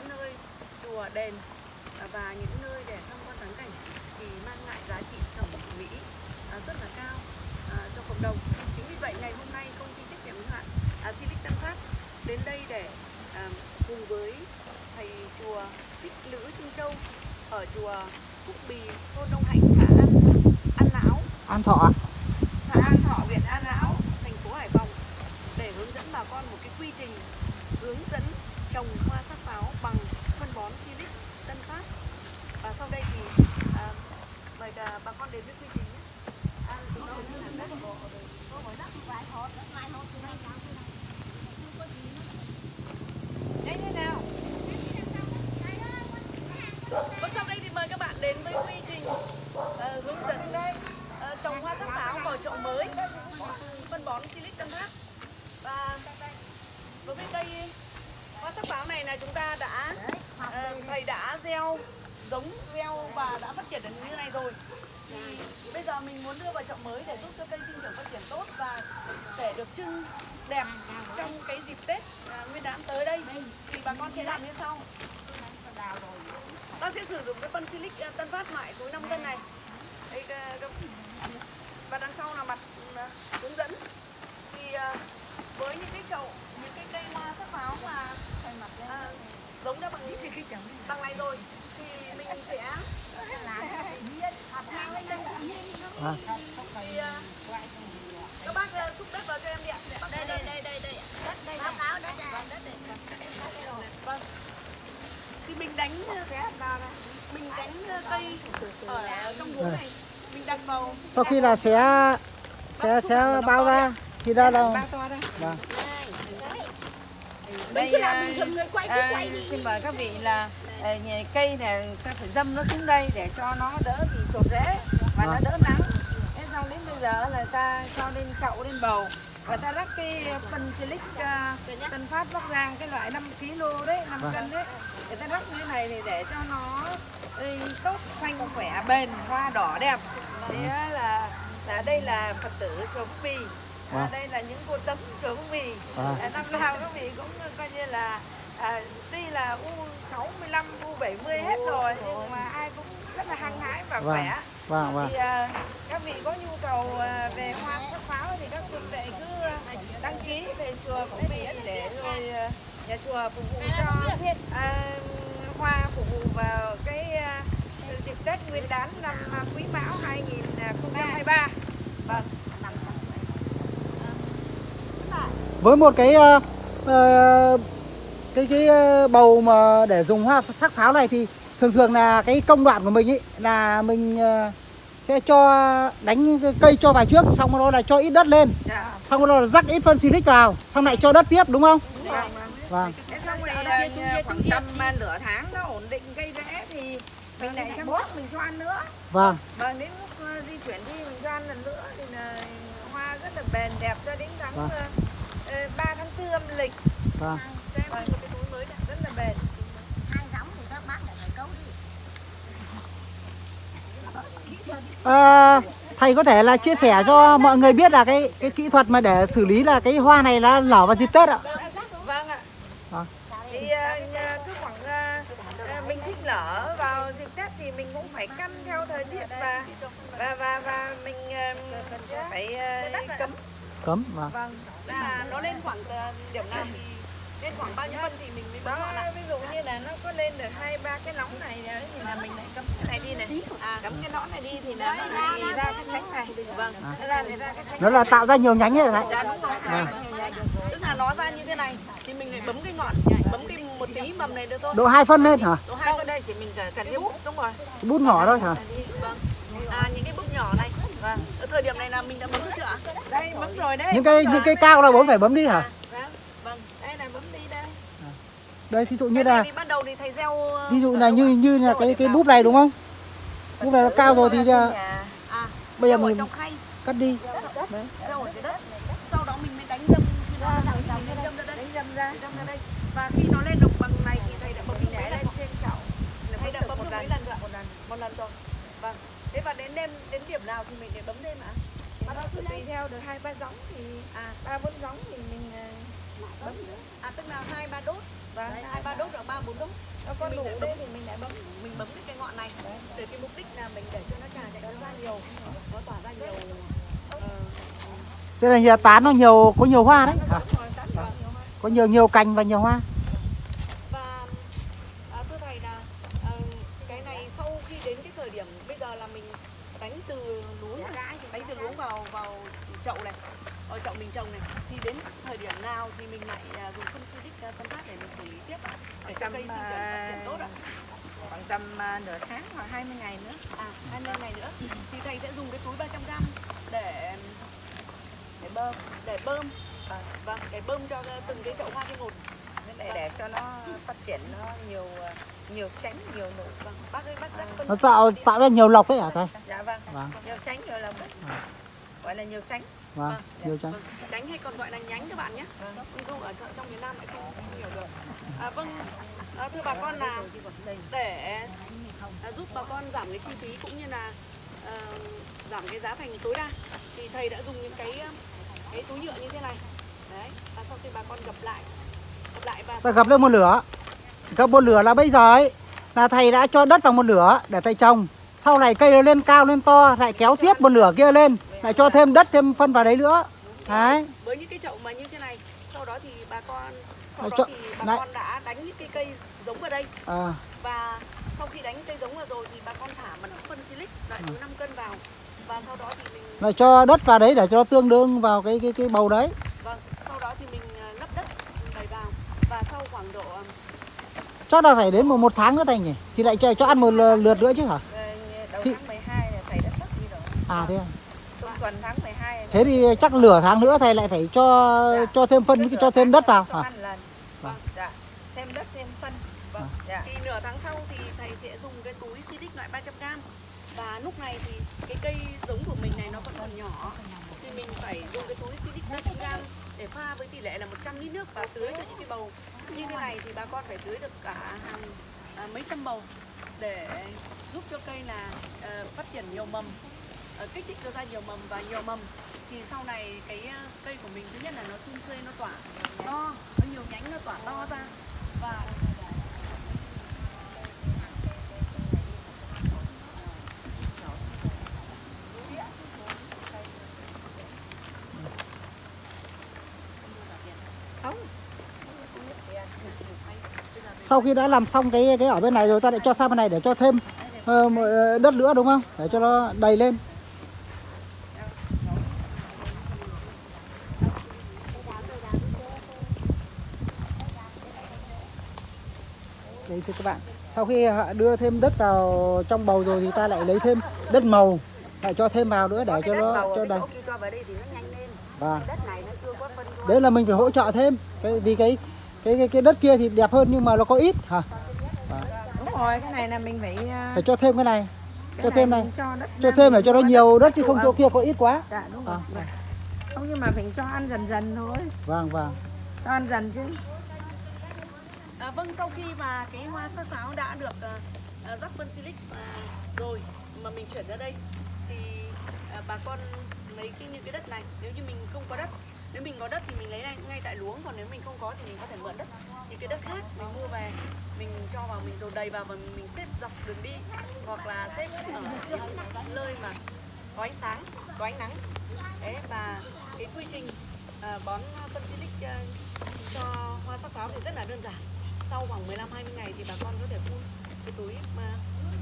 những nơi chùa đền à, và những nơi để tham quan thắng cảnh thì mang lại giá trị thẩm mỹ à, rất là cao à, cho cộng đồng. Chính vì vậy ngày hôm nay công ty trách nhiệm hữu hạn Silic Tân Phát đến đây để cùng với thầy chùa Thích Lữ Trung Châu ở chùa Phúc Bì, thôn Đông Hạnh, xã An, An Lão, An Thọ xã An Thọ, huyện An Lão, thành phố Hải Phòng để hướng dẫn bà con một cái quy trình hướng dẫn trồng hoa sắc pháo bằng phân bón Silic Tân Phát. Và sau đây thì à, mời à, bà con đến với quy trình nhé. À, chúng đất. Nhanh nào. Vâng, sau đây thì mời các bạn đến với quy trình ờ, hướng dẫn ờ, trồng hoa sắc pháo vào chậu mới phân bón Silic Tân Phát và đối với cây hoa sắc pháo này là chúng ta đã uh, thầy đã gieo giống gieo và đã phát triển được như này rồi. Thì bây giờ mình muốn đưa vào chậu mới để giúp cho cây sinh trưởng phát triển tốt và để được trưng đẹp trong cái dịp Tết à, Nguyên đán tới đây. Thì bà con sẽ làm như sau. Ta sẽ sử dụng cái phân silic à, tân phát loại túi 5 cân này. Đây ờ, và đằng sau là mặt uh, hướng dẫn thì uh, với những cái chậu những cái cây hoa sắc pháo mà uh, giống ra bằng những cái bằng này rồi thì mình sẽ À. thì uh, các bác uh, xúc đất vào cho em đi ạ Bác đây đây đây đây đây đất đây báo cáo đất đất đây vâng thì mình đánh mình đánh cây ở trong hố này mình đặt vào sau khi là sẽ sẽ sẽ bao ra thì ra đây. Vâng. đây à, à, xin mời các vị là à, cây này ta phải dâm nó xuống đây để cho nó đỡ bị trột rễ và nó Vâng. đỡ nắng. Thế xong đến bây giờ là ta cho lên chậu lên bầu. Và ta rắc cái phân silic uh, tân phát bắc giang cái loại 5 kg đấy 5 Vâng. cân đấy. Để ta rắc như này thì để cho nó tốt xanh khỏe bền hoa đỏ đẹp thế là là đây là phật tử chùa Phúc Bì à, Vâng. đây là những cô tấm chùa Phúc Bì à, năm nào các vị cũng coi như là à, tuy là U65, U70 hết rồi nhưng mà ai cũng rất là hăng hái và Vâng. khỏe Vâng vâng. thì à, các vị có nhu cầu à, về hoa sắc pháo thì các vị đệ cứ à, đăng ký về chùa Phúc Bì để rồi à, nhà chùa phục vụ cho à, hoa phục vụ vào cái à, dịp Tết Nguyên đán năm à, Quý Mão 2023 vâng. Với một cái ờ, ờ, cái cái ờ, bầu mà để dùng hoa sắc pháo này thì thường thường là cái công đoạn của mình ấy là mình ờ, sẽ cho đánh cây cho vào trước xong rồi đó là cho ít đất lên. Dạ. Xong rồi đó là rắc ít phân xịt vào xong lại cho đất tiếp đúng không? Vâng vâng vâng. Thế xong rồi à, khoảng tầm nửa tháng nó ổn định cây rễ thì mình lại chăm sóc mình cho ăn nữa. Vâng. Và đến lúc à, di chuyển đi mình cho ăn lần nữa thì là hoa rất là bền đẹp cho đến tháng Vâng. à, à, 3 tháng 4 âm lịch. Vâng. Cho em một cái túi mới này, rất là bền. Ờ, thầy có thể là chia sẻ cho mọi người biết là cái cái kỹ thuật mà để xử lý là cái hoa này là nở vào dịp Tết ạ? Vâng ạ. Vâng. thì à, nhà- cứ khoảng à, à, mình thích nở vào dịp Tết thì mình cũng phải căn theo thời tiết và và và và mình à, phải à, cấm. Cấm vâng. Vâng là nó lên khoảng ờ, điểm nào thì lên khoảng bao nhiêu phân thì mình mới bấm ngọn ạ ví dụ như là nó có lên được hai ba cái nóng này đấy thì là mình lại cấm. Cái này đi này. À cấm cái nón này đi thì là nó lại ra cái tránh này. Vâng. Nó ra để ra cái tránh nó là tạo ra nhiều nhánh ấy đấy dạ đúng rồi. Vâng. tức là nó ra như thế này thì mình lại bấm cái ngọn bấm cái tí mầm này nữa thôi độ hai phân lên hả? Độ hai không phân. Đây chỉ mình cần cái bút đúng rồi. Bút nhỏ thôi hả? Vâng. À những cái bút nhỏ này vâng. Ở thời điểm này là mình đã bấm chưa ạ? Đây bấm rồi đấy những cái những cái cao là bố phải bấm đi hả? Vâng. Vâng. Đây là bấm đi đây. Đây ví dụ như là này thì ban đầu thì thầy gieo ờ, ví dụ là như như là cái cái bút này đúng không? Bút này nó cao rồi thì à bây giờ mình cắt đi. Gieo ở dưới đất. Sau đó mình mới đánh dâm ra đây đánh ra đánh ra đây và khi nó lên được bằng này thì thầy đã bấm mình được để lên trên chậu thầy đã bấm được mấy lần rồi một lần một lần rồi vâng thế và đến đêm đến điểm nào thì mình để bấm thêm ạ thì nó cứ tùy theo được hai ba giống thì à ba bốn giống thì mình bấm à tức là hai ba đốt và hai ba đốt rồi ba bốn đốt nó có mình đủ đây thì mình lại bấm mình bấm cái cây ngọn này để cái mục đích là mình để cho nó trà chạy ra nhiều nó tỏa ra nhiều Thế là nhà tán nó nhiều có nhiều hoa đấy. Hoa. Có nhiều nhiều cành và nhiều hoa. và à, thưa thầy là à, cái này sau khi đến cái thời điểm bây giờ là mình đánh từ luống đánh từ luống vào vào chậu này ở chậu mình trồng này. Thì đến thời điểm nào thì mình lại à, dùng phân xịt uh, tân phát để mình xử lý tiếp ạ? Để cho cây sinh trưởng phát triển tốt ạ. khoảng tầm à, nửa tháng hoặc 20 ngày nữa. À 20 ngày nữa. Thì thầy sẽ dùng cái túi 300 gram để để bơm để bơm. Vâng để bơm cho từng cái chậu hoa cây một lại để cho nó phát triển nó nhiều à, nhiều tránh nhiều nụ. Vâng bác ơi bác dắt phân Nó tạo tạo ra nhiều lọc đấy hả thầy? dạ vâng. Vâng. nhiều tránh nhiều lồng đấy gọi là nhiều tránh. Vâng, nhiều trắng. Vâng, tránh hay còn gọi là nhánh các bạn nhé. Vâng. Dụ ở trong- trong miền Nam lại không, không hiểu được. À, vâng. À, thưa bà con là để à, giúp bà con giảm cái chi phí cũng như là à, giảm cái giá thành tối đa thì thầy đã dùng những cái cái túi nhựa như thế này đấy và sau khi bà con gập lại gập lại và Ta gặp lên một lửa. Gặp một lửa là bây giờ ấy là thầy đã cho đất vào một lửa để thầy trồng. Sau này cây nó lên cao lên to lại kéo tiếp một lửa kia lên, lại cho thêm đất thêm phân vào đấy nữa. Đấy. với những cái chậu mà như thế này sau đó thì bà con sau Đấy, đó thì bà đấy. con đã đánh những cái cây giống vào đây À, và sau khi đánh cây giống vào rồi thì bà con thả mật phân silic loại túi 5 cân vào và sau đó thì mình lại cho đất vào đấy để cho nó tương đương vào cái cái cái bầu đấy. vâng sau đó thì mình à, lấp đất đầy vào và sau khoảng độ à, Chắc là phải đến một một tháng nữa thầy nhỉ? Thì lại cho, cho ăn một lượt nữa chứ hả? Ờ, đầu tháng 12 là thầy đã xuất đi rồi À thế à? Tuần tháng 12 Thế thì chắc nửa tháng nữa thầy lại phải cho cho thêm phân cho thêm đất vào ăn lần. Vâng. dạ. Thêm đất thêm phân. Vâng dạ. thì nửa tháng sau thì thầy sẽ dùng cái túi silic loại 300 g và lúc này thì cái cây giống của mình này nó vẫn còn nhỏ. Thì mình phải dùng cái túi silic 300 g để pha với tỷ lệ là 100 lít nước và tưới cho những cái bầu. Như thế này thì bà con phải tưới được cả hàng à, mấy trăm bầu để giúp cho cây là ờ, phát triển nhiều mầm Ờ, kích thích được ra nhiều mầm và nhiều mầm thì sau này cái ờ, cây của mình thứ nhất là nó xung xuê nó tỏa to nó nhiều nhánh nó tỏa to ra và Sau khi đã làm xong cái cái ở bên này rồi ta lại cho sang bên này để cho thêm uh, đất nữa đúng không? Để cho nó đầy lên. Đây thưa các bạn, sau khi họ đưa thêm đất vào trong bầu rồi thì ta lại lấy thêm đất màu lại cho thêm vào nữa để cho nó cho đầy. chỗ kia cho vào đây thì nó nhanh lên Vâng. đất này nó chưa có phân cho Đấy là mình phải hỗ trợ thêm cái vì cái cái cái, cái đất kia thì đẹp hơn nhưng mà nó có ít hả? đúng rồi cái này là mình phải à, Phải cho thêm cái này, cái cho thêm này. cho cho thêm để cho nó nhiều đất chứ không chỗ kia có ít quá. dạ đúng rồi À, không nhưng mà mình cho ăn dần dần thôi Vâng vâng. cho ăn dần chứ À, vâng, sau khi mà cái hoa sắc pháo đã được uh, rắc phân silic uh, rồi mà mình chuyển ra đây thì uh, bà con lấy cái những cái đất này. Nếu như mình không có đất nếu mình có đất thì mình lấy ngay, ngay tại luống. Còn nếu mình không có thì mình có thể mượn đất. Thì cái đất khác mình mua về mình cho vào mình dồn đầy vào và mình xếp dọc đường đi. Hoặc là xếp ở những nơi mà có ánh sáng có ánh nắng. Đấy và cái quy trình uh, bón phân silic uh, cho hoa sắc pháo thì rất là đơn giản sau khoảng 15 20 ngày thì bà con có thể phun cái túi mà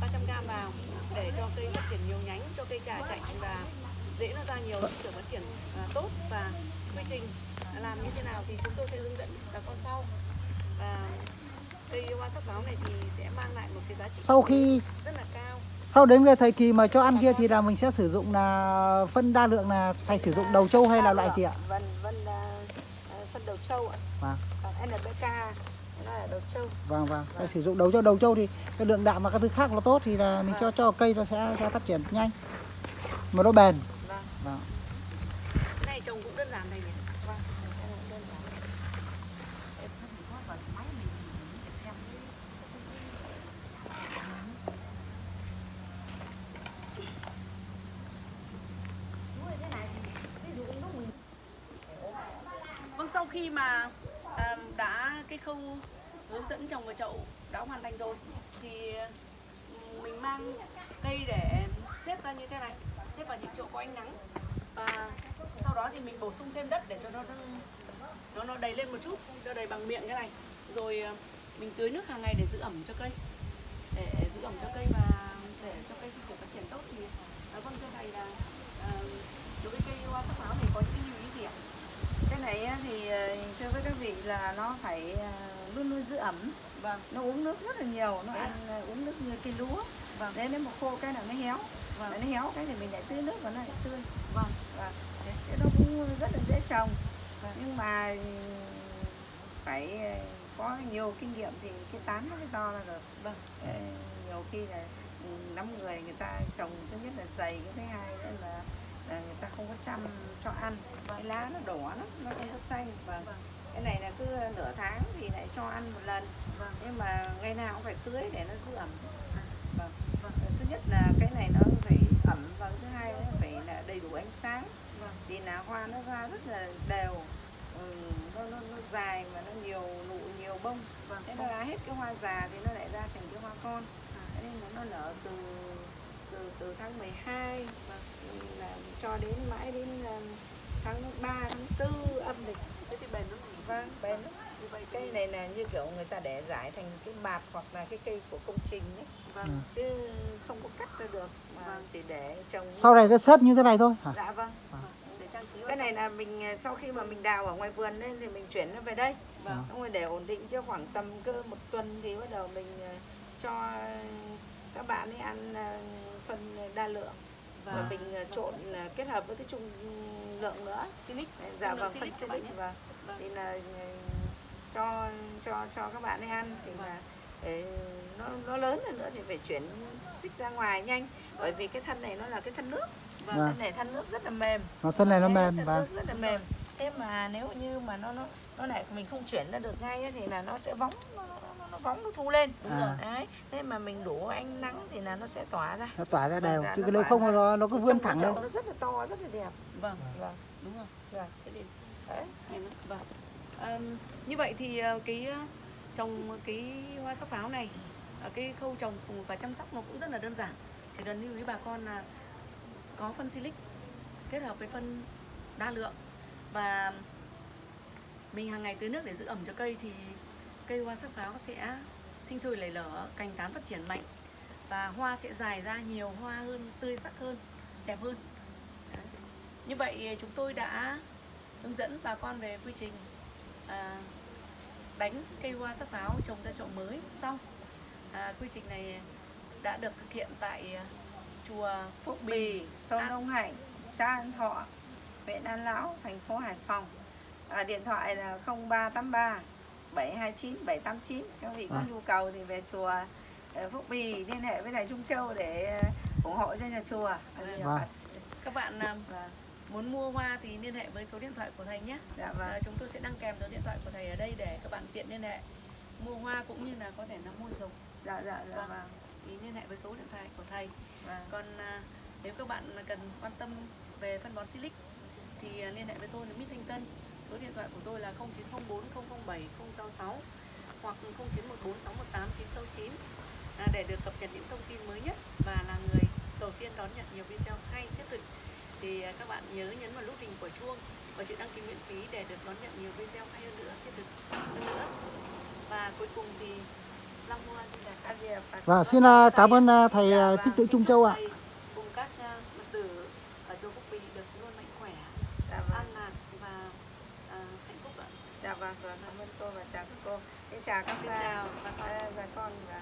300 g vào để cho cây phát triển nhiều nhánh cho cây trà chạnh và dễ nó ra nhiều sinh trưởng phát triển à, tốt và quy trình làm như thế nào thì chúng tôi sẽ hướng dẫn bà con sau và cây hoa sắc pháo này thì sẽ mang lại một cái giá trị Sau khi rất là cao sau đến cái thời kỳ mà cho ăn kia thì là mình sẽ sử dụng là phân đa lượng là thầy sử dụng đầu trâu hay là loại gì ạ? vân vân à, à, phân đầu trâu ạ Vâng. còn NPK là đầu trâu. Vâng vâng, vâng. sử dụng đầu trâu đầu trâu thì cái lượng đạm và các thứ khác nó tốt thì là mình cho cho cây nó sẽ sẽ phát triển nhanh. Mà nó bền. Vâng. vâng. Cái này trồng cũng đơn giản này nhỉ. Vâng. Vâng sau khi mà khâu hướng dẫn trồng vào chậu đã hoàn thành rồi thì mình mang cây để xếp ra như thế này xếp vào những chỗ có ánh nắng và sau đó thì mình bổ sung thêm đất để cho nó nó nó đầy lên một chút cho đầy bằng miệng cái này rồi ờ, mình tưới nước hàng ngày để giữ ẩm cho cây để giữ ẩm cho cây và để cho cây sinh trưởng phát triển tốt thì à, vâng thưa thầy là à, đối với cây hoa sắc pháo này có những cái lưu ý gì ạ? Cái này thì ờ, thưa với các vị là nó phải ờ, luôn luôn giữ ẩm. Vâng, nó uống nước rất là nhiều nó Thế ăn ờ, uống nước như cây lúa. Vâng, đấy nếu mà khô cái nào nó héo. Vâng, nó héo cái thì mình lại tưới nước và nó lại tươi. Vâng, Thế. thế nó cũng rất là dễ trồng. Vâng. nhưng mà phải có nhiều kinh nghiệm thì cái tán nó mới to ra được. Vâng, nhiều khi là năm người người ta trồng thứ nhất là dày cái thứ hai nữa là, là người ta không có chăm cho ăn. Cái lá nó đỏ lắm nó không có xanh. Và vâng, cái này là cứ nửa tháng thì lại cho ăn một lần. Vâng, nhưng mà ngày nào cũng phải tưới để nó giữ ẩm. Vâng. vâng, thứ nhất là cái này nó phải ẩm và thứ hai nó phải là đầy đủ ánh sáng. Vâng, thì là hoa nó ra rất là đều. Ừ, nó, nó, nó dài mà nó nhiều nụ nhiều bông. Vâng, thế nó ra hết cái hoa già thì nó lại ra thành cái hoa con. Thế nên nó nở từ từ từ tháng 12 vâng. ừ, là cho đến mãi đến um, tháng 3 tháng 4 âm lịch. Thế thì bền lắm vâng bền lắm. Như vậy cây này là như kiểu người ta để giải thành cái bạt hoặc là cái cây của công trình ấy. Vâng, chứ không có cắt ra được mà Vâng. chỉ để trồng sau này nó xếp như thế này thôi hả? Dạ vâng. Vâng, để trang trí cái này là mình à, sau khi mà mình đào ở ngoài vườn lên thì mình chuyển nó về đây. Vâng, xong rồi để ổn định cho khoảng tầm cơ một tuần thì bắt đầu mình à, cho các bạn ấy ăn à, phân đa lượng. Và vâng, mình à, trộn à, kết hợp với cái trung lượng nữa. Silic, dạ vâng phân silic nhé. và Vâng. thì là ừ, cho cho cho các bạn ấy ăn thì Vâng. là để nó nó lớn hơn nữa thì phải chuyển xích ra ngoài nhanh. Bởi vì cái thân này nó là cái thân nước. Vâng, Vâng. thân này thân nước rất là mềm. Nó thân này nó mềm thân và nước rất là mềm. Thế mà nếu như mà nó nó nó lại mình không chuyển ra được ngay ấy, thì là nó sẽ vóng nó, nó, nó, nó vóng nó thu lên đúng À. rồi. đấy thế mà mình đủ ánh nắng thì là nó sẽ tỏa ra nó tỏa ra đều Dạ, chứ nếu không ra. nó nó cứ vươn thẳng lên nó rất là to rất là đẹp Vâng, vâng đúng rồi. vâng Thế thì đấy vâng. Ờm, như vậy thì ờ, cái ờ, trồng cái hoa sắc pháo này ờ, cái khâu trồng và chăm sóc nó cũng rất là đơn giản chỉ cần lưu ý bà con là có phân silic kết hợp với phân đa lượng và mình hàng ngày tưới nước để giữ ẩm cho cây thì cây hoa sắc pháo sẽ sinh sôi nảy nở cành tán phát triển mạnh và hoa sẽ dài ra nhiều hoa hơn tươi sắc hơn đẹp hơn Đấy. như vậy chúng tôi đã hướng dẫn bà con về quy trình à, đánh cây hoa sắc pháo trồng ra chậu mới xong à, quy trình này đã được thực hiện tại chùa Phúc Bì, thôn À. Đông Hạnh, xã An Thọ, huyện An Lão, thành phố Hải Phòng. À, điện thoại là 0383 729 789. Các vị có À. nhu cầu thì về chùa ờ, Phúc Bì liên hệ với thầy Trung Châu để ờ, ủng hộ cho nhà chùa. À, Vâng. Vâng. các bạn Vâng, muốn mua hoa thì liên hệ với số điện thoại của thầy nhé dạ vâng. à, chúng tôi sẽ đăng kèm số điện thoại của thầy ở đây để các bạn tiện liên hệ mua hoa cũng như là có thể là mua giống Dạ dạ dạ Vâng. vâng. thì liên hệ với số điện thoại của thầy vâng. còn à, nếu các bạn cần quan tâm về phân bón silic thì liên hệ với tôi là Mít Thanh Tân số điện thoại của tôi là 0904 007 066 hoặc 0914 618 969 à, để được cập nhật những thông tin mới nhất và là người đầu tiên đón nhận nhiều video hay thiết thực thì à, các bạn nhớ nhấn vào nút hình của chuông và chữ đăng ký miễn phí để được đón nhận nhiều video hay hơn nữa thiết thực hơn nữa. Và cuối cùng thì Long Hoa xin và vâng, xin à, cảm ơn à, thầy Thích à, Trung Châu ạ thầy cùng các à, Phật tử ở chùa Phúc Bì được luôn mạnh khỏe, Dạ vâng. an lạc và à, hạnh Dạ vâng, vâng. Cảm ơn cô và chào các cô. Xin chào các Xin bà- chào bà con. ờ, bà con và